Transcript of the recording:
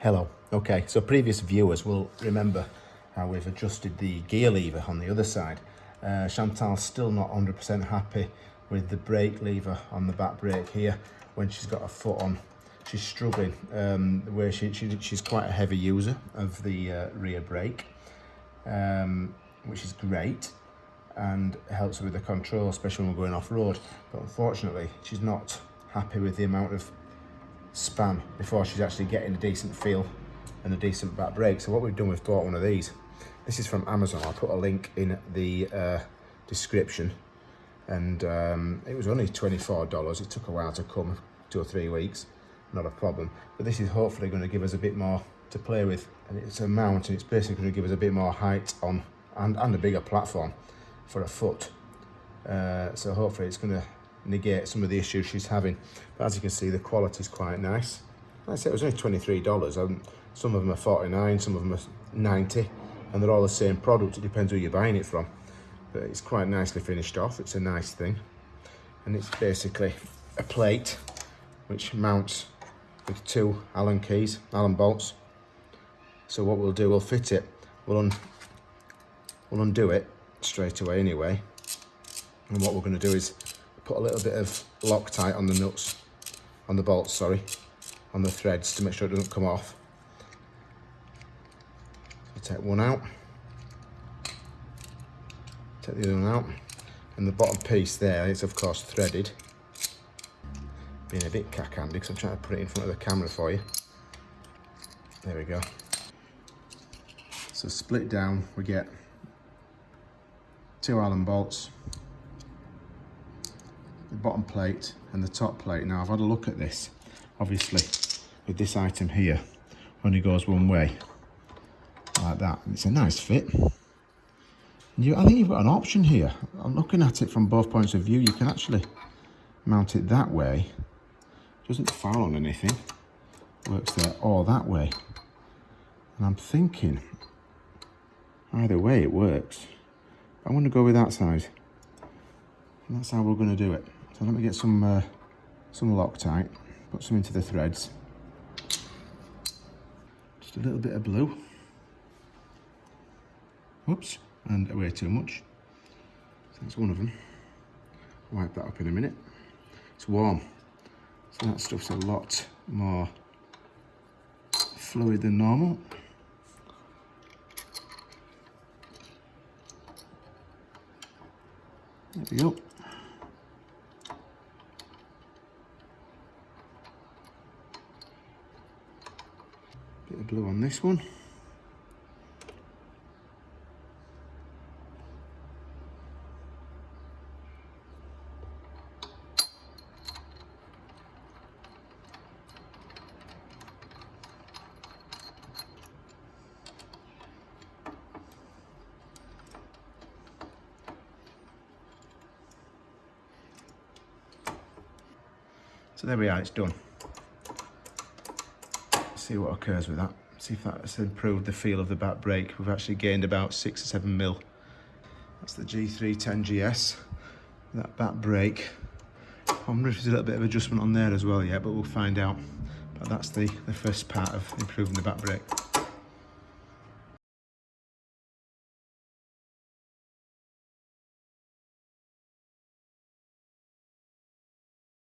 Hello. Okay, so previous viewers will remember how we've adjusted the gear lever on the other side. Uh, Chantal's still not 100% happy with the brake lever on the back brake here when she's got her foot on. She's struggling um, where she, she, she's quite a heavy user of the uh, rear brake, um, which is great and helps with the control, especially when we're going off-road. But unfortunately, she's not happy with the amount of span before she's actually getting a decent feel and a decent back brake. So what we've done, we've bought one of these. This is from Amazon. I'll put a link in the uh, description. And um, it was only $24. It took a while to come, two or three weeks. Not a problem. But this is hopefully going to give us a bit more to play with. And it's a mount and it's basically going to give us a bit more height on and, and a bigger platform for a foot. Uh, so hopefully it's going to negate some of the issues she's having. But as you can see, the quality is quite nice. Like I said, it was only $23. Um, some of them are 49 some of them are 90 and they're all the same product. It depends who you're buying it from. But it's quite nicely finished off. It's a nice thing. And it's basically a plate which mounts with two Allen keys, Allen bolts. So what we'll do, we'll fit it. We'll, un we'll undo it straight away anyway. And what we're going to do is put a little bit of Loctite on the nuts, on the bolts, sorry, on the threads to make sure it doesn't come off. So take one out, take the other one out, and the bottom piece there is of course threaded. Being a bit cack-handed because I'm trying to put it in front of the camera for you. There we go. So split down, we get two Allen bolts, the bottom plate and the top plate. Now I've had a look at this, obviously with this item here, only goes one way, like that. And It's a nice fit. You, I think you've got an option here. I'm looking at it from both points of view. You can actually mount it that way. Doesn't foul on anything. Works there or that way. And I'm thinking, either way it works. I want to go with that side. And that's how we're going to do it. So let me get some uh, some Loctite, put some into the threads. Just a little bit of blue. Oops, and way too much. So that's one of them. Wipe that up in a minute. It's warm, so that stuff's a lot more fluid than normal. There we go. Bit of blue on this one. So there we are, it's done. See what occurs with that. See if that's improved the feel of the back brake. We've actually gained about six or seven mil. That's the G310GS, that back brake. I wonder if there's a little bit of adjustment on there as well yet, but we'll find out. But that's the, the first part of improving the back brake.